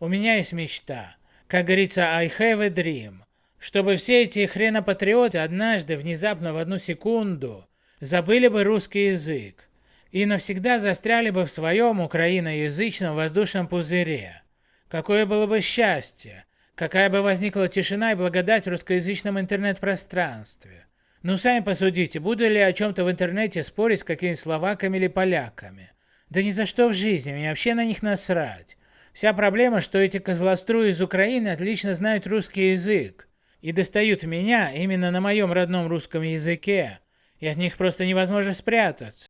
У меня есть мечта. Как говорится, I have a dream. Чтобы все эти хренопатриоты однажды, внезапно, в одну секунду, забыли бы русский язык и навсегда застряли бы в своем украиноязычном воздушном пузыре. Какое было бы счастье, какая бы возникла тишина и благодать в русскоязычном интернет-пространстве. Ну сами посудите, буду ли о чем-то в интернете спорить с какими-нибудь словаками или поляками. Да ни за что в жизни, мне вообще на них насрать. Вся проблема, что эти козлоструи из Украины отлично знают русский язык и достают меня именно на моем родном русском языке, и от них просто невозможно спрятаться.